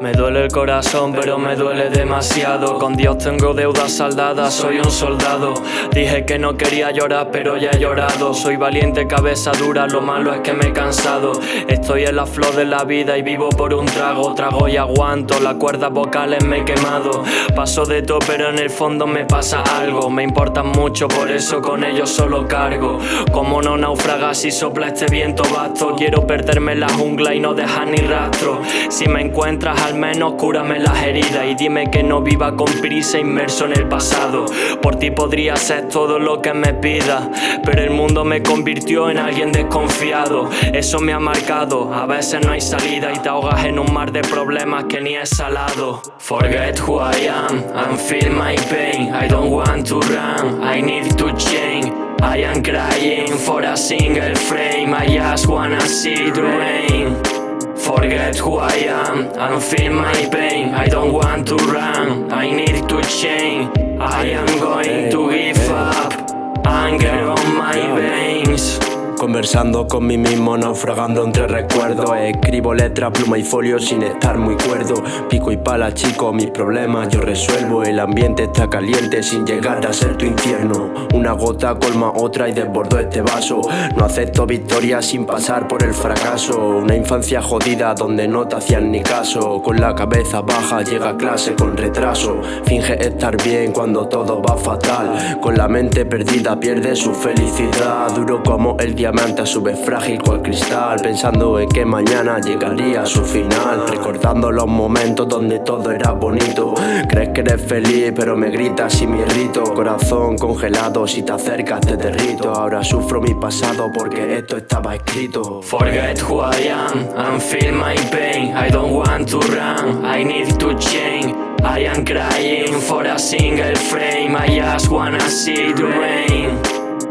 Me duele el corazón, pero me duele demasiado. Con Dios tengo deudas saldadas, soy un soldado. Dije que no quería llorar, pero ya he llorado. Soy valiente, cabeza dura, lo malo es que me he cansado. Estoy en la flor de la vida y vivo por un trago. Trago y aguanto, las cuerdas vocales me he quemado. Paso de todo, pero en el fondo me pasa algo. Me importan mucho, por eso con ellos solo cargo. Como no naufragas si sopla este viento vasto. Quiero perderme en la jungla y no dejar ni rastro. Si me encuentras al menos cúrame las heridas y dime que no viva con prisa inmerso en el pasado. Por ti podría ser todo lo que me pida, pero el mundo me convirtió en alguien desconfiado. Eso me ha marcado, a veces no hay salida y te ahogas en un mar de problemas que ni es salado. Forget who I am and feel my pain. I don't want to run, I need to change. I am crying for a single frame. I just wanna see it rain. Forget who I am. And feel my pain. I don't want to run, I need to change. I am going to give up. Anger on my veins. Conversando con mí mismo, naufragando entre recuerdos. Escribo letra, pluma y folio sin estar muy cuerdo. Pico pala, chico, mis problemas yo resuelvo El ambiente está caliente sin llegar a ser tu infierno. Una gota colma otra y desbordo este vaso. No acepto victoria sin pasar por el fracaso. Una infancia jodida donde no te hacían ni caso. Con la cabeza baja llega a clase con retraso. Finge estar bien cuando todo va fatal. Con la mente perdida pierde su felicidad. Duro como el diamante a su vez frágil cual cristal. Pensando en que mañana llegaría a su final. Recordando los momentos donde todo era bonito. Crees que eres feliz pero me gritas y me irrito. Corazón congelado si te acercas te derrito. Ahora sufro mi pasado porque esto estaba escrito. Forget who I am and feel my pain. I don't want to run, I need to change. I am crying for a single frame. I just wanna see it rain.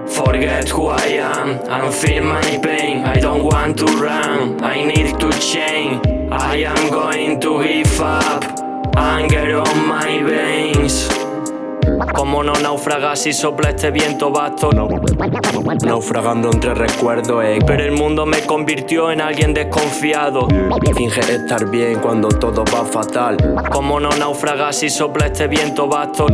Forget who I am and feel my pain. I don't want to run, I need to change Anger on my veins como no naufragas si sopla este viento vasto. Naufragando entre recuerdos eh. Pero el mundo me convirtió en alguien desconfiado Finge estar bien cuando todo va fatal Como no naufragas si sopla este viento vasto.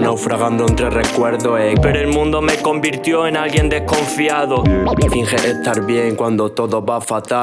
Naufragando entre recuerdos eh. Pero el mundo me convirtió en alguien desconfiado Finge estar bien cuando todo va fatal